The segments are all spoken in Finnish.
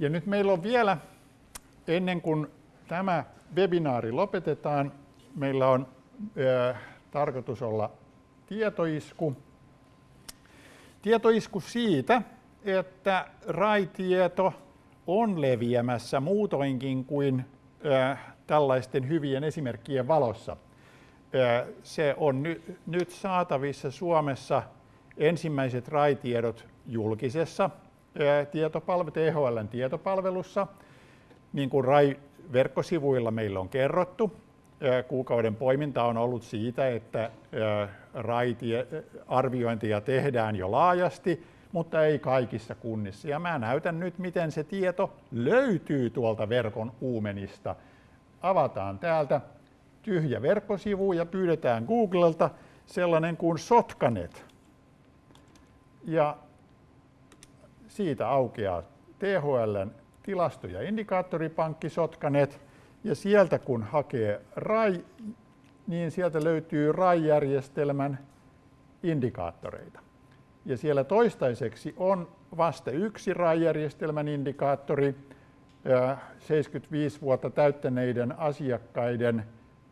Ja nyt meillä on vielä, ennen kuin tämä webinaari lopetetaan, meillä on ö, tarkoitus olla tietoisku. Tietoisku siitä, että RAI-tieto on leviämässä muutoinkin kuin ö, tällaisten hyvien esimerkkien valossa. Ö, se on ny, nyt saatavissa Suomessa ensimmäiset RAI-tiedot julkisessa tietopalvelu, THLn tietopalvelussa, niin kuin RAI-verkkosivuilla meillä on kerrottu. Kuukauden poiminta on ollut siitä, että RAI-arviointia tehdään jo laajasti, mutta ei kaikissa kunnissa. Ja mä näytän nyt, miten se tieto löytyy tuolta verkon uumenista. Avataan täältä tyhjä verkkosivu ja pyydetään Googlelta sellainen kuin Sotkanet. Ja siitä aukeaa THLn tilasto- ja indikaattoripankki Sotkanet, ja sieltä kun hakee RAI, niin sieltä löytyy RAI-järjestelmän indikaattoreita. Ja siellä toistaiseksi on vasta yksi RAI-järjestelmän indikaattori, 75 vuotta täyttäneiden asiakkaiden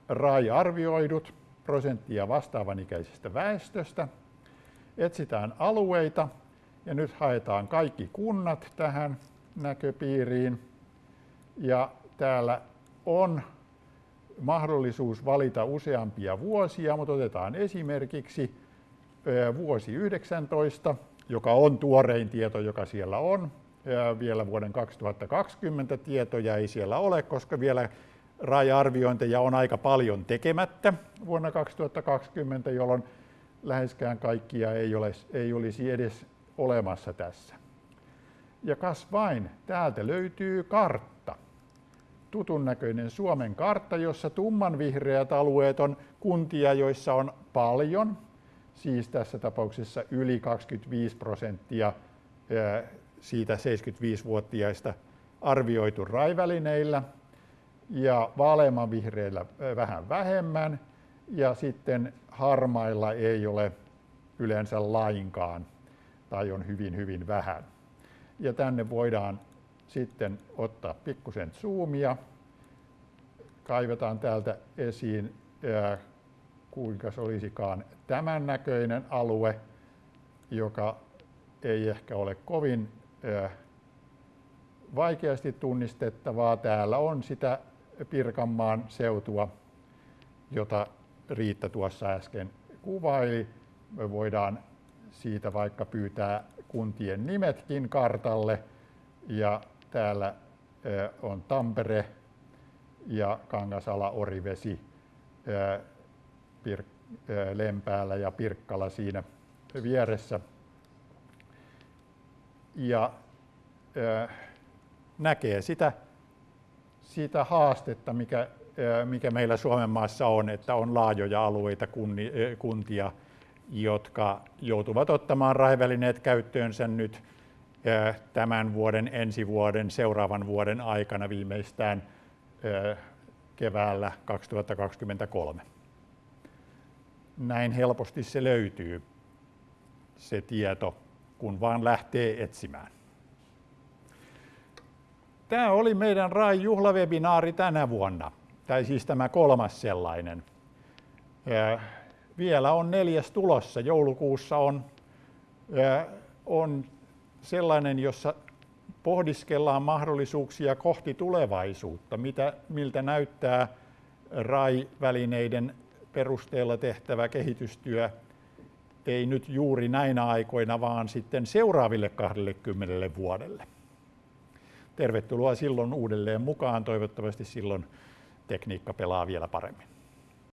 RAI-arvioidut prosenttia vastaavan ikäisestä väestöstä. Etsitään alueita, ja nyt haetaan kaikki kunnat tähän näköpiiriin. Ja täällä on mahdollisuus valita useampia vuosia, mutta otetaan esimerkiksi vuosi 19, joka on tuorein tieto, joka siellä on. Vielä vuoden 2020 tietoja ei siellä ole, koska vielä raja-arviointeja on aika paljon tekemättä vuonna 2020, jolloin läheskään kaikkia ei, ole, ei olisi edes olemassa tässä. Ja kas vain, täältä löytyy kartta. Tutun näköinen Suomen kartta, jossa tummanvihreät alueet on kuntia, joissa on paljon, siis tässä tapauksessa yli 25 prosenttia siitä 75-vuotiaista arvioitu raivälineillä ja vaaleanvihreillä vähän vähemmän ja sitten harmailla ei ole yleensä lainkaan tai on hyvin hyvin vähän. Ja tänne voidaan sitten ottaa pikkusen zoomia. Kaivetaan täältä esiin, kuinka se olisikaan tämän näköinen alue, joka ei ehkä ole kovin vaikeasti tunnistettavaa. Täällä on sitä Pirkanmaan seutua, jota Riitta tuossa äsken kuvaili. Me voidaan siitä vaikka pyytää kuntien nimetkin kartalle. Ja täällä on Tampere ja Kangasala, Orivesi, Lempäällä ja Pirkkala siinä vieressä. Ja näkee sitä, sitä haastetta, mikä, mikä meillä Suomen maassa on, että on laajoja alueita, kuntia, jotka joutuvat ottamaan raivälineet käyttöönsä nyt tämän vuoden, ensi vuoden, seuraavan vuoden aikana viimeistään keväällä 2023. Näin helposti se löytyy, se tieto, kun vaan lähtee etsimään. Tämä oli meidän RAI juhlavebinaari tänä vuonna, tai siis tämä kolmas sellainen vielä on neljäs tulossa. Joulukuussa on, on sellainen, jossa pohdiskellaan mahdollisuuksia kohti tulevaisuutta, mitä, miltä näyttää RAI-välineiden perusteella tehtävä kehitystyö ei nyt juuri näinä aikoina, vaan sitten seuraaville 20 vuodelle. Tervetuloa silloin uudelleen mukaan. Toivottavasti silloin tekniikka pelaa vielä paremmin.